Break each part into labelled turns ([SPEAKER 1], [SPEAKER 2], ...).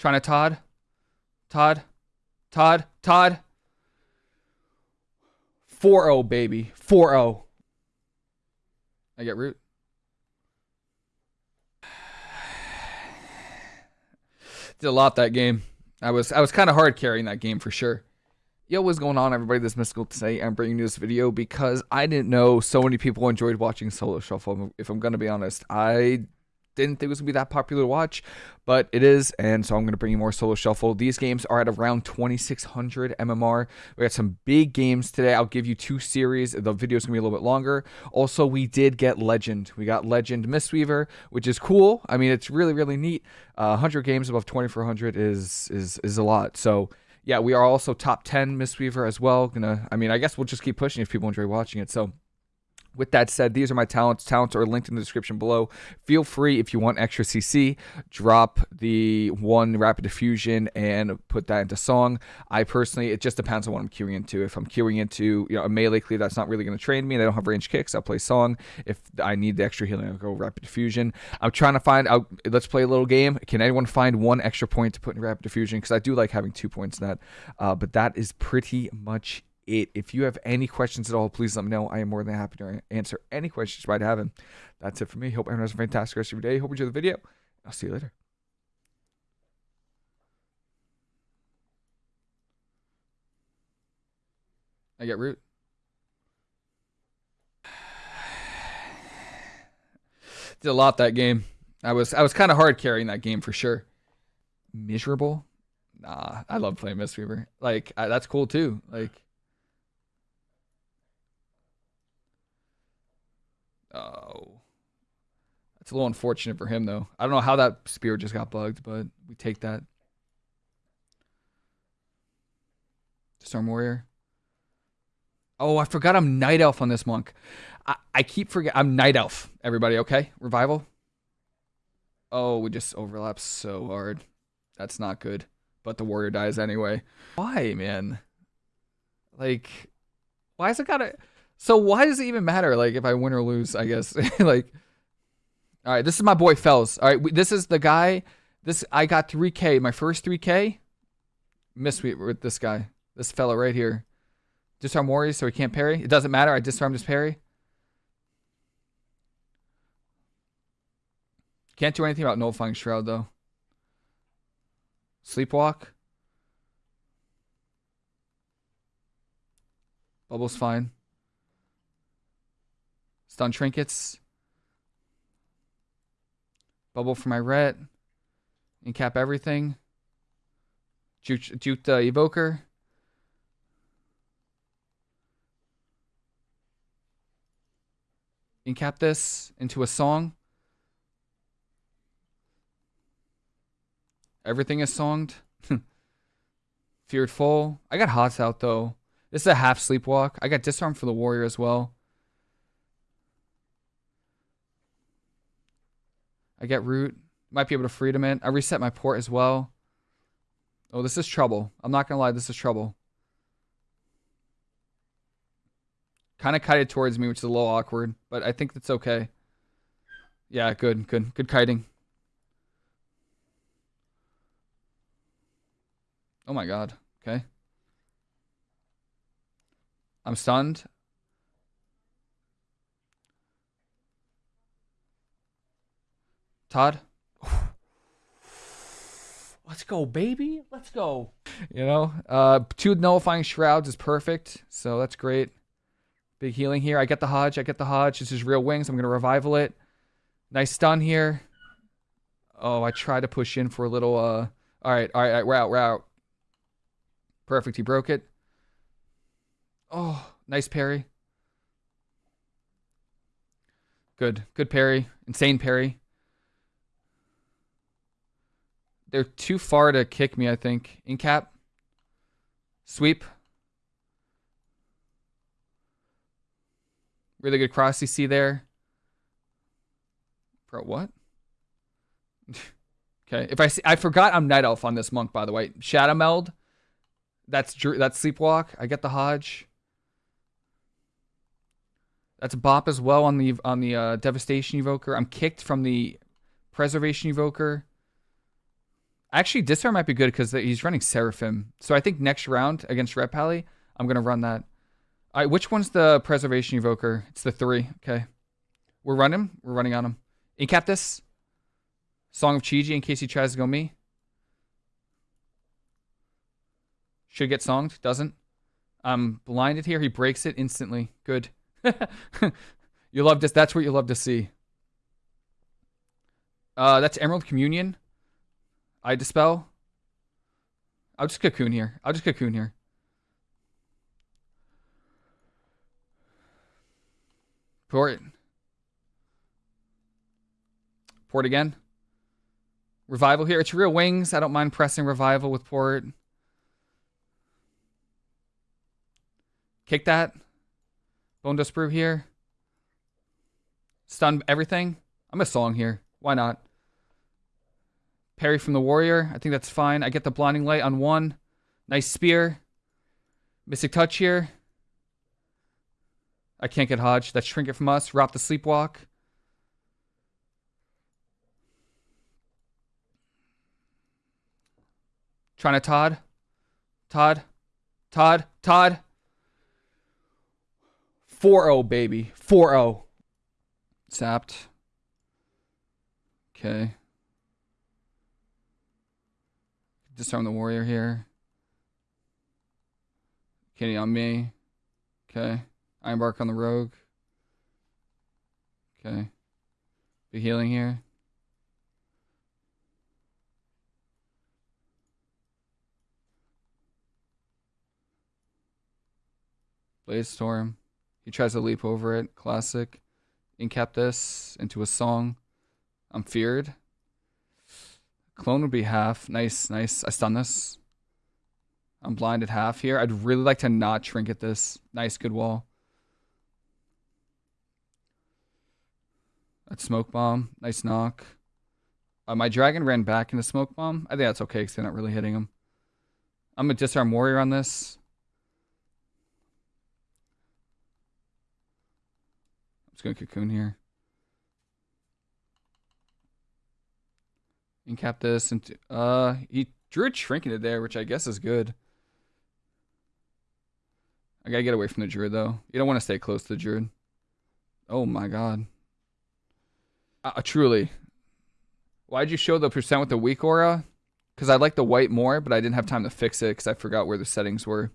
[SPEAKER 1] Trying to Todd. Todd. Todd. Todd. 4 0, baby. 4 0. I get root. Did a lot that game. I was I was kind of hard carrying that game for sure. Yo, what's going on, everybody? This is Mystical today. I'm bringing you this video because I didn't know so many people enjoyed watching Solo Shuffle. If I'm gonna be honest, I didn't think it was going to be that popular to watch, but it is, and so I'm going to bring you more Solo Shuffle. These games are at around 2600 MMR. We got some big games today. I'll give you two series. The video is going to be a little bit longer. Also, we did get Legend. We got Legend Mistweaver, which is cool. I mean, it's really, really neat. Uh, 100 games above 2400 is is is a lot. So yeah, we are also top 10 Mistweaver as well. Gonna, I mean, I guess we'll just keep pushing if people enjoy watching it. So with that said, these are my talents. Talents are linked in the description below. Feel free, if you want extra CC, drop the one Rapid Diffusion and put that into song. I personally, it just depends on what I'm queuing into. If I'm queuing into you know a melee cleave that's not really going to train me and I don't have range kicks, I'll play song. If I need the extra healing, I'll go Rapid Diffusion. I'm trying to find out. Let's play a little game. Can anyone find one extra point to put in Rapid Diffusion? Because I do like having two points in that. Uh, but that is pretty much it. If you have any questions at all, please let me know. I am more than happy to answer any questions you might have. And that's it for me. Hope everyone has a fantastic rest of your day. Hope you enjoy the video. I'll see you later. I get root. Did a lot that game. I was I was kind of hard carrying that game for sure. Miserable. Nah, I love playing Mistweaver. Like I, that's cool too. Like Oh. That's a little unfortunate for him, though. I don't know how that spear just got bugged, but we take that. Storm Warrior. Oh, I forgot I'm Night Elf on this monk. I, I keep forgetting. I'm Night Elf, everybody, okay? Revival. Oh, we just overlap so hard. That's not good. But the warrior dies anyway. Why, man? Like, why is it gotta... So why does it even matter? Like if I win or lose, I guess. like, all right, this is my boy Fells. All right, this is the guy. This I got 3K, my first 3K. Miss with this guy, this fella right here. Disarm warriors so he can't parry. It doesn't matter. I disarmed his parry. Can't do anything about nullifying shroud though. Sleepwalk. Bubble's fine. Stun trinkets. Bubble for my ret. Incap everything. Juke the evoker. Incap this into a song. Everything is songed. Feared Foe. I got Hots out though. This is a half sleepwalk. I got Disarm for the Warrior as well. I get root. Might be able to freedom it. I reset my port as well. Oh, this is trouble. I'm not going to lie. This is trouble. Kind of kited towards me, which is a little awkward. But I think that's okay. Yeah, good. Good. Good kiting. Oh my god. Okay. I'm stunned. Todd? Let's go, baby. Let's go. You know, uh, two nullifying shrouds is perfect. So that's great. Big healing here. I get the Hodge. I get the Hodge. This is real wings. I'm going to revival it. Nice stun here. Oh, I tried to push in for a little. Uh, all right, all right, all right, we're out, we're out. Perfect. He broke it. Oh, nice parry. Good, good parry. Insane parry. They're too far to kick me, I think. In cap. Sweep. Really good cross CC there. Bro, what? okay, if I see, I forgot I'm Night Elf on this monk, by the way. Shadowmeld. That's that's Sleepwalk. I get the Hodge. That's Bop as well on the on the uh, Devastation Evoker. I'm kicked from the Preservation Evoker. Actually, Disarm might be good because he's running Seraphim. So I think next round against Ret Pally, I'm going to run that. All right, which one's the Preservation Evoker? It's the three. Okay. We're running. We're running on him. Incap this. Song of Chi-Ji in case he tries to go me. Should get songed. Doesn't. I'm blinded here. He breaks it instantly. Good. you love this. That's what you love to see. Uh, that's Emerald Communion. I dispel. I'll just cocoon here. I'll just cocoon here. Port. Port again. Revival here. It's real wings. I don't mind pressing revival with port. Kick that. Bone Dust Brew here. Stun everything. I'm a song here. Why not? Parry from the Warrior. I think that's fine. I get the Blinding Light on one. Nice Spear. Mystic Touch here. I can't get Hodge. That's Trinket from us. Rop the Sleepwalk. Trying to Todd. Todd. Todd. Todd. 4-0, baby. 4-0. Sapped. Okay. Disarm the warrior here. Kitty on me. Okay. I embark on the rogue. Okay. Be healing here. Bladestorm. He tries to leap over it. Classic. Incap this into a song. I'm feared. Clone would be half. Nice, nice. I stun this. I'm blinded half here. I'd really like to not trinket this. Nice, good wall. That's smoke bomb. Nice knock. Uh, my dragon ran back into smoke bomb. I think that's okay because they're not really hitting him. I'm a disarm warrior on this. I'm just gonna cocoon here. Incap this and uh he drew a trinket there, which I guess is good. I gotta get away from the druid though. You don't want to stay close to the druid. Oh my god. Uh, truly. Why'd you show the percent with the weak aura? Because I like the white more, but I didn't have time to fix it because I forgot where the settings were.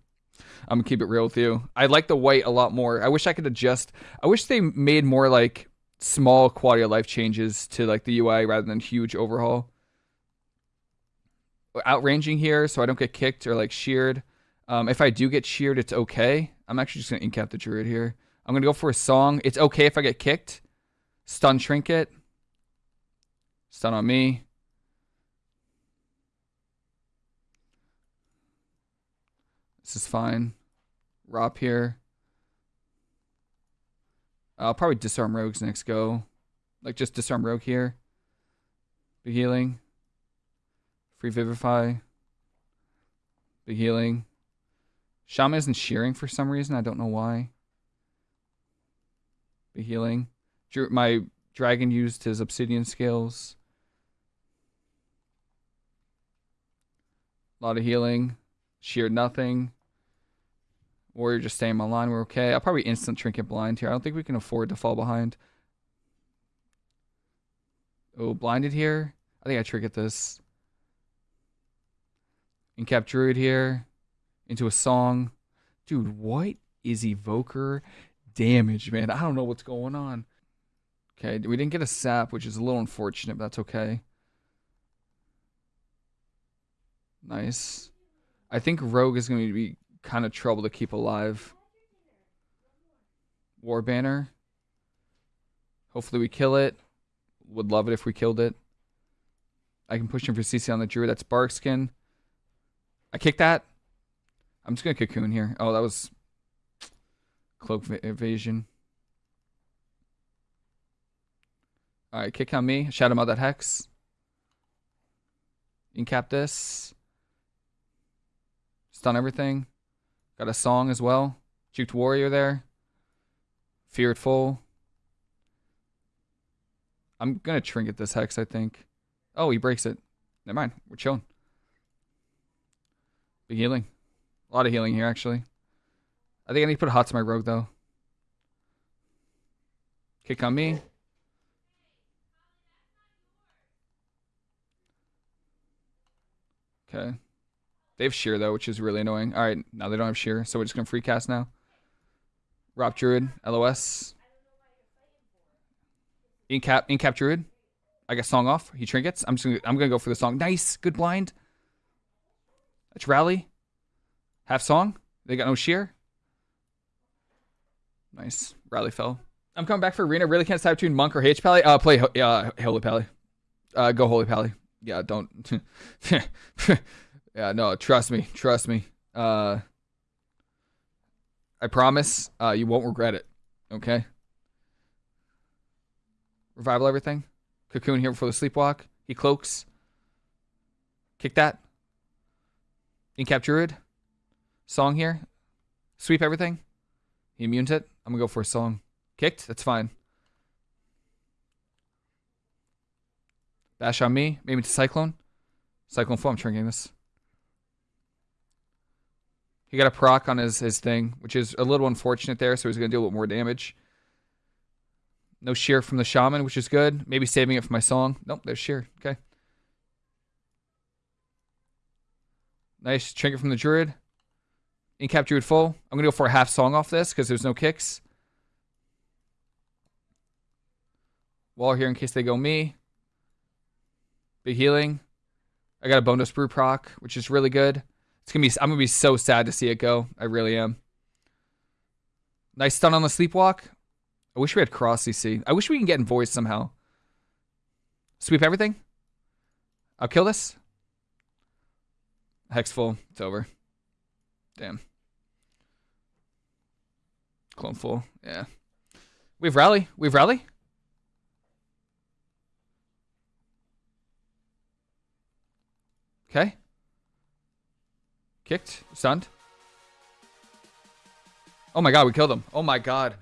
[SPEAKER 1] I'm gonna keep it real with you. I like the white a lot more. I wish I could adjust. I wish they made more like small quality of life changes to like the UI rather than huge overhaul. Outranging here so I don't get kicked or like sheared. Um, if I do get sheared, it's okay. I'm actually just gonna incap the druid here. I'm gonna go for a song. It's okay if I get kicked. Stun trinket. Stun on me. This is fine. Rop here. I'll probably disarm rogues next go. Like just disarm rogue here. Be healing. Free vivify. Be healing. Shaman isn't shearing for some reason. I don't know why. Be healing. My dragon used his obsidian scales. A lot of healing. Sheared nothing. Warrior just staying my line. We're okay. I'll probably instant trinket blind here. I don't think we can afford to fall behind. Oh, blinded here. I think I trinket this. Incap druid here into a song. Dude, what is evoker damage, man? I don't know what's going on. Okay, we didn't get a sap, which is a little unfortunate, but that's okay. Nice. I think Rogue is going to be kind of trouble to keep alive. War Banner. Hopefully we kill it. Would love it if we killed it. I can push him for CC on the Druid. That's Barkskin. I kick that. I'm just going to cocoon here. Oh, that was cloak evasion. Alright, kick on me. Him out that hex. Incap this. Stun everything. Got a song as well. Juked Warrior there. Feared Full. I'm gonna trinket this hex, I think. Oh, he breaks it. Never mind. We're chilling. Big healing. A lot of healing here, actually. I think I need to put hots on my rogue, though. Kick on me. Okay. They have shear, though, which is really annoying. All right, now they don't have shear, so we're just going to free cast now. Rob Druid, LOS. Incap, Incap Druid. I got song off. He trinkets. I'm just gonna, I'm gonna go for the song. Nice, good blind. Let's rally. Half song. They got no shear. Nice. Rally fell. I'm coming back for arena. Really can't decide between monk or H pally. Uh, play uh, holy pally. Uh, go holy pally. Yeah, don't. yeah, no. Trust me. Trust me. Uh, I promise. Uh, you won't regret it. Okay. Revival everything. Cocoon here before the sleepwalk. He cloaks. Kick that. Incap Druid. Song here. Sweep everything. He immunes it. I'm gonna go for a song. Kicked. That's fine. Bash on me. Maybe to Cyclone. Cyclone full. I'm this. He got a proc on his, his thing, which is a little unfortunate there, so he's going to do a little more damage. No shear from the shaman, which is good. Maybe saving it for my song. Nope, there's shear. Okay. Nice trinket from the druid. Incap druid full. I'm gonna go for a half song off this because there's no kicks. Wall here in case they go me. Big healing. I got a bonus brew proc, which is really good. It's gonna be I'm gonna be so sad to see it go. I really am. Nice stun on the sleepwalk. I wish we had cross CC. I wish we can get in voice somehow. Sweep everything. I'll kill this. Hex full. It's over. Damn. Clone full. Yeah. We've rally. We've rally. Okay. Kicked. Stunned. Oh my god, we killed him. Oh my god.